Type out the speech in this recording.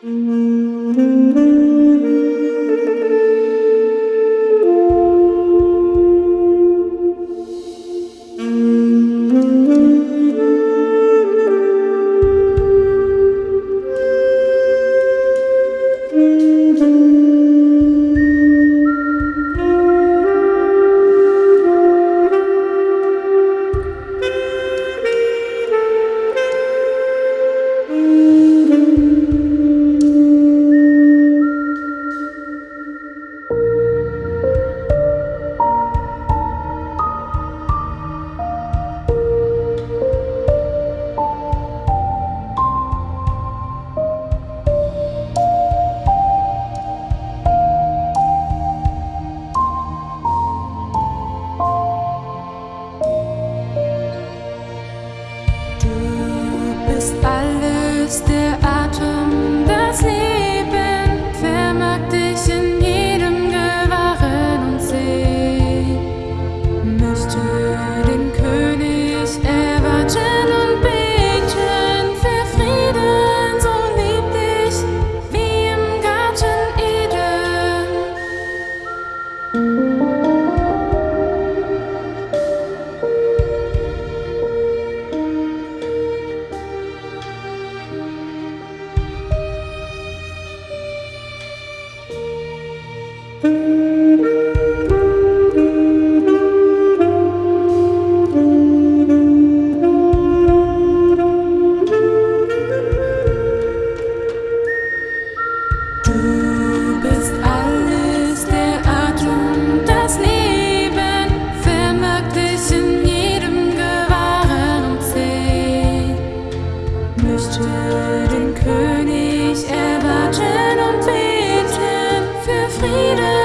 oh Música leader.